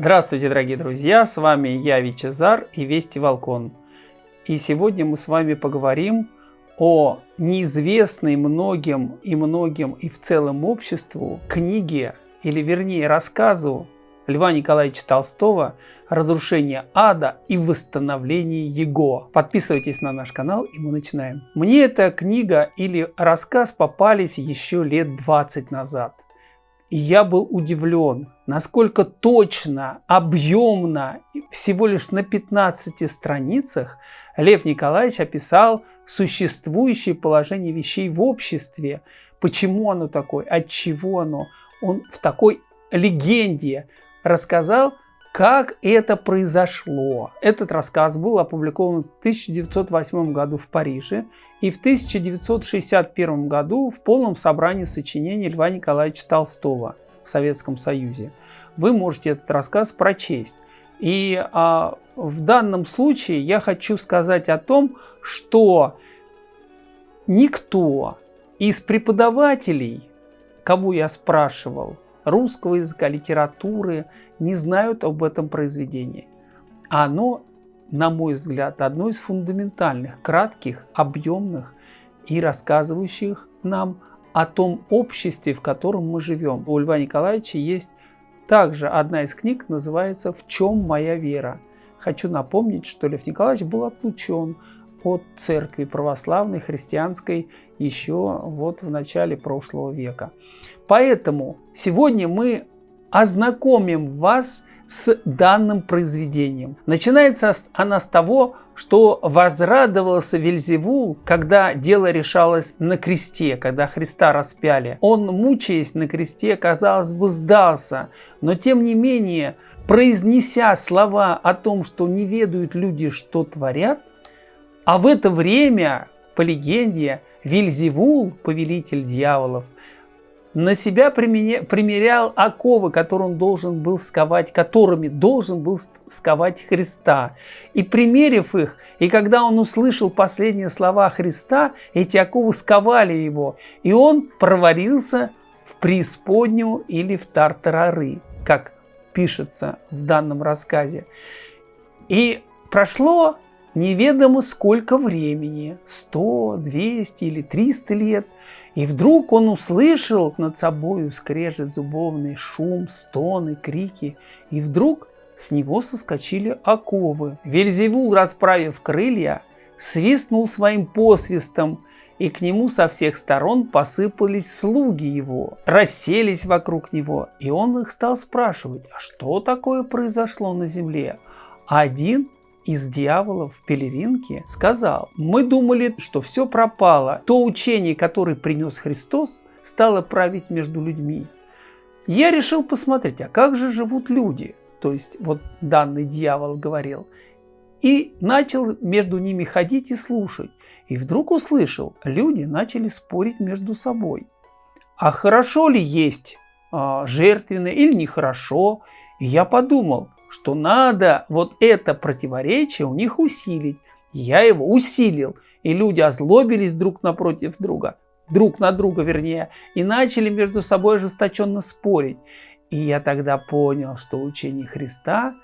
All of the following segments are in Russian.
Здравствуйте, дорогие друзья! С вами я, Вичезар и Вести Волкон. И сегодня мы с вами поговорим о неизвестной многим и многим и в целом обществу книге, или вернее рассказу Льва Николаевича Толстого «Разрушение ада и восстановление его». Подписывайтесь на наш канал и мы начинаем. Мне эта книга или рассказ попались еще лет 20 назад. И я был удивлен, насколько точно, объемно, всего лишь на 15 страницах Лев Николаевич описал существующее положение вещей в обществе, почему оно такое, от чего оно. Он в такой легенде рассказал, как это произошло. Этот рассказ был опубликован в 1908 году в Париже и в 1961 году в полном собрании сочинений Льва Николаевича Толстого в Советском Союзе. Вы можете этот рассказ прочесть. И а, в данном случае я хочу сказать о том, что никто из преподавателей, кого я спрашивал, русского языка, литературы, не знают об этом произведении. Оно, на мой взгляд, одно из фундаментальных, кратких, объемных и рассказывающих нам о том обществе, в котором мы живем. У Льва Николаевича есть также одна из книг, называется «В чем моя вера?». Хочу напомнить, что Лев Николаевич был отлучен от церкви православной, христианской еще вот в начале прошлого века. Поэтому сегодня мы ознакомим вас с данным произведением. Начинается она с того, что возрадовался Вельзевул, когда дело решалось на кресте, когда Христа распяли. Он, мучаясь на кресте, казалось бы, сдался, но тем не менее, произнеся слова о том, что не ведают люди, что творят, а в это время, по легенде, Вильзевул, повелитель дьяволов, на себя примерял оковы, которые он должен был сковать, которыми должен был сковать Христа. И примерив их, и когда он услышал последние слова Христа, эти оковы сковали его, и он провалился в преисподнюю или в тартарары, как пишется в данном рассказе. И прошло неведомо сколько времени, 100, 200 или 300 лет, и вдруг он услышал над собою скрежет зубовный шум, стоны, крики, и вдруг с него соскочили оковы. Вельзевул, расправив крылья, свистнул своим посвистом, и к нему со всех сторон посыпались слуги его, расселись вокруг него, и он их стал спрашивать, а что такое произошло на земле? Один из дьяволов в пелеринке сказал, мы думали, что все пропало. То учение, которое принес Христос, стало править между людьми. Я решил посмотреть, а как же живут люди? То есть вот данный дьявол говорил. И начал между ними ходить и слушать. И вдруг услышал, люди начали спорить между собой. А хорошо ли есть а, жертвенное или нехорошо? И я подумал, что надо вот это противоречие у них усилить. Я его усилил, и люди озлобились друг напротив друга, друг на друга вернее, и начали между собой ожесточенно спорить. И я тогда понял, что учение Христа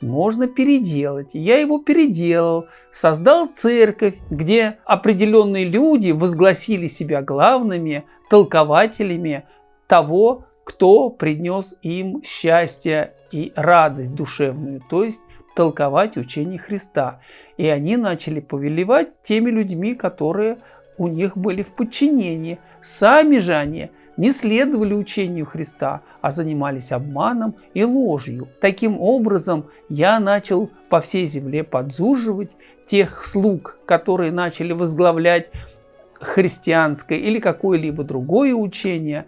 можно переделать. Я его переделал, создал церковь, где определенные люди возгласили себя главными толкователями того, кто принес им счастье и радость душевную, то есть толковать учение Христа. И они начали повелевать теми людьми, которые у них были в подчинении. Сами же они не следовали учению Христа, а занимались обманом и ложью. Таким образом, я начал по всей земле подзуживать тех слуг, которые начали возглавлять христианское или какое-либо другое учение.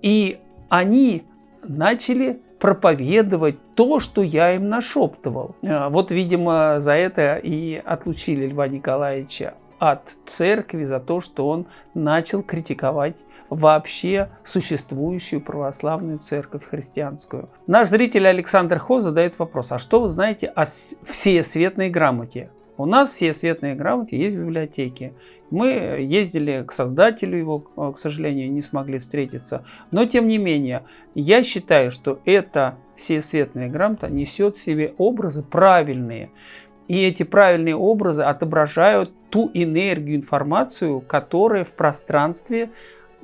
И они начали проповедовать то, что я им нашептывал. Э, вот, видимо, за это и отлучили Льва Николаевича от церкви за то, что он начал критиковать вообще существующую православную церковь христианскую. Наш зритель Александр Хо задает вопрос, а что вы знаете о всеосветной грамоте? У нас все светные грамоты есть в библиотеке. Мы ездили к создателю его, к сожалению, не смогли встретиться. Но тем не менее, я считаю, что эта всесветная грамота несет в себе образы правильные. И эти правильные образы отображают ту энергию, информацию, которая в пространстве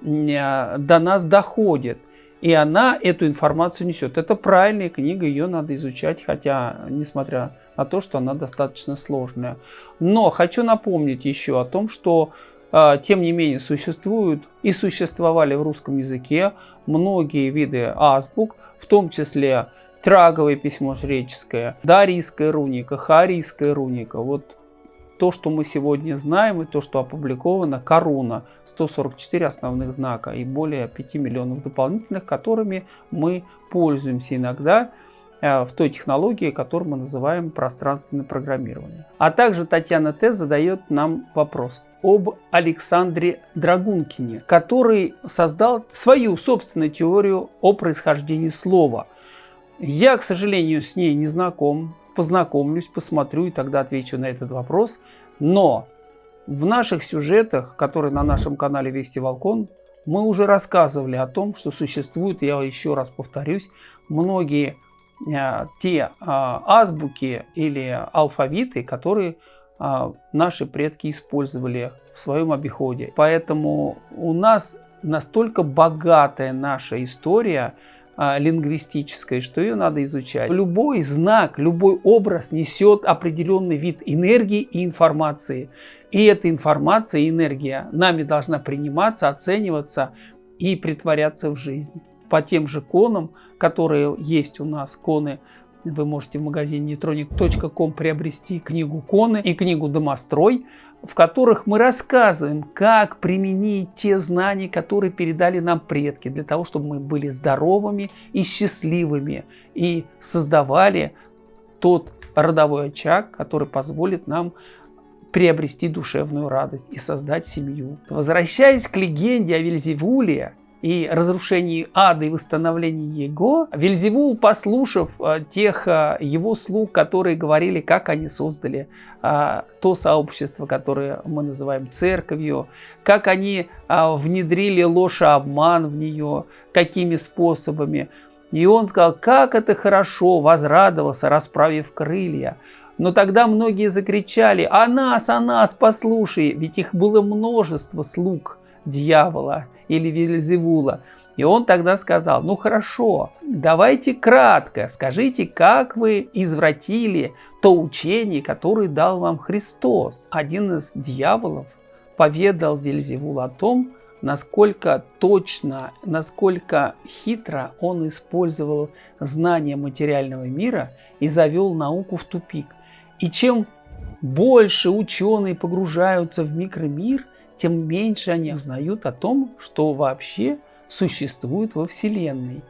э, до нас доходит. И она эту информацию несет. Это правильная книга, ее надо изучать, хотя, несмотря на то, что она достаточно сложная. Но хочу напомнить еще о том, что э, тем не менее существуют и существовали в русском языке многие виды азбук, в том числе траговое письмо жреческое, дарийская руника, харийская руника. Вот то, что мы сегодня знаем и то, что опубликовано, коруна, 144 основных знака и более 5 миллионов дополнительных, которыми мы пользуемся иногда э, в той технологии, которую мы называем пространственное программирование. А также Татьяна Т. задает нам вопрос об Александре Драгункине, который создал свою собственную теорию о происхождении слова. Я, к сожалению, с ней не знаком, познакомлюсь, посмотрю и тогда отвечу на этот вопрос. Но в наших сюжетах, которые на нашем канале Вести Волкон, мы уже рассказывали о том, что существуют, я еще раз повторюсь, многие э, те э, азбуки или алфавиты, которые э, наши предки использовали в своем обиходе. Поэтому у нас настолько богатая наша история, а, лингвистической, что ее надо изучать. Любой знак, любой образ несет определенный вид энергии и информации. И эта информация и энергия нами должна приниматься, оцениваться и притворяться в жизнь. По тем же конам, которые есть у нас, коны вы можете в магазине neutronic.com приобрести книгу Коны и книгу Домострой, в которых мы рассказываем, как применить те знания, которые передали нам предки, для того, чтобы мы были здоровыми и счастливыми и создавали тот родовой очаг, который позволит нам приобрести душевную радость и создать семью. Возвращаясь к легенде о Вельзевуле, и разрушении ада и восстановлении его, Вельзевул, послушав э, тех э, его слуг, которые говорили, как они создали э, то сообщество, которое мы называем церковью, как они внедрили ложь и обман в нее, какими способами. И он сказал, как это хорошо, возрадовался, расправив крылья. Но тогда многие закричали, а нас, а нас, послушай, ведь их было множество слуг дьявола или Вельзевула. И он тогда сказал, ну хорошо, давайте кратко, скажите, как вы извратили то учение, которое дал вам Христос. Один из дьяволов поведал Вельзевул о том, насколько точно, насколько хитро он использовал знания материального мира и завел науку в тупик. И чем больше ученые погружаются в микромир – тем меньше они узнают о том, что вообще существует во Вселенной.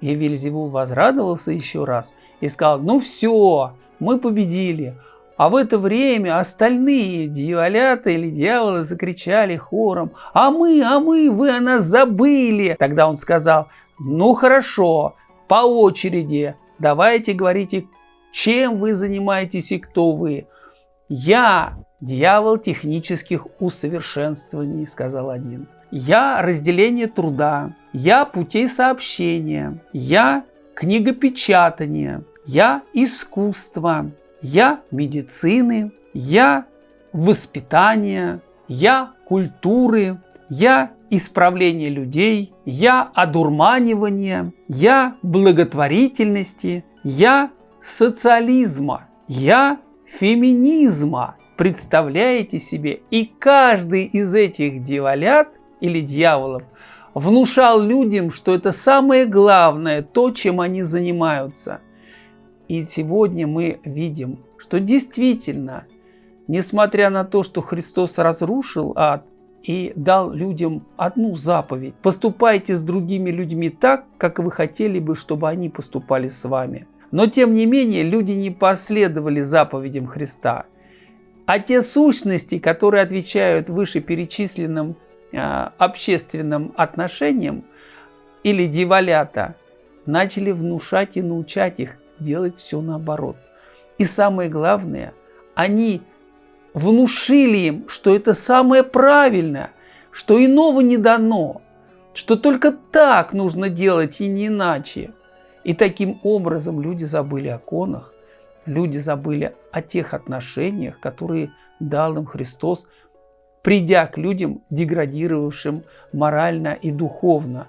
И Вельзевул возрадовался еще раз и сказал, ну все, мы победили. А в это время остальные дьяволята или дьяволы закричали хором, а мы, а мы, вы о нас забыли. Тогда он сказал, ну хорошо, по очереди, давайте говорите, чем вы занимаетесь и кто вы. Я Дьявол технических усовершенствований, сказал один. Я разделение труда, я путей сообщения, я книгопечатания, я искусство, я медицины, я воспитания, я культуры, я исправление людей, я одурманивание, я благотворительности, я социализма, я феминизма, Представляете себе? И каждый из этих дьяволят или дьяволов внушал людям, что это самое главное, то, чем они занимаются. И сегодня мы видим, что действительно, несмотря на то, что Христос разрушил ад и дал людям одну заповедь, поступайте с другими людьми так, как вы хотели бы, чтобы они поступали с вами. Но тем не менее, люди не последовали заповедям Христа – а те сущности, которые отвечают вышеперечисленным э, общественным отношениям или дьяволята, начали внушать и научать их делать все наоборот. И самое главное, они внушили им, что это самое правильное, что иного не дано, что только так нужно делать и не иначе. И таким образом люди забыли о конах, люди забыли о тех отношениях, которые дал им Христос, придя к людям, деградировавшим морально и духовно.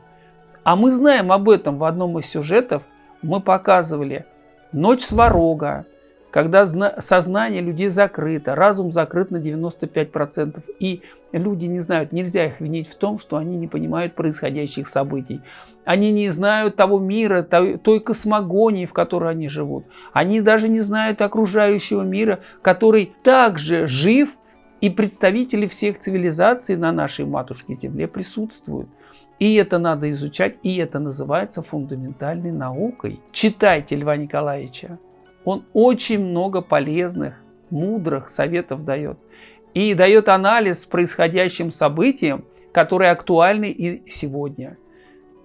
А мы знаем об этом в одном из сюжетов. Мы показывали «Ночь сварога», когда сознание людей закрыто, разум закрыт на 95%, и люди не знают, нельзя их винить в том, что они не понимают происходящих событий. Они не знают того мира, той, космогонии, в которой они живут. Они даже не знают окружающего мира, который также жив, и представители всех цивилизаций на нашей матушке Земле присутствуют. И это надо изучать, и это называется фундаментальной наукой. Читайте Льва Николаевича. Он очень много полезных, мудрых советов дает. И дает анализ происходящим событиям, которые актуальны и сегодня.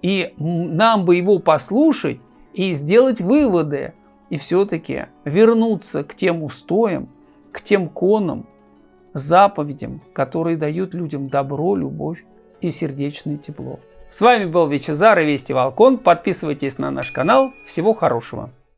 И нам бы его послушать и сделать выводы, и все-таки вернуться к тем устоям, к тем конам, заповедям, которые дают людям добро, любовь и сердечное тепло. С вами был Вичезар и Вести Волкон. Подписывайтесь на наш канал. Всего хорошего!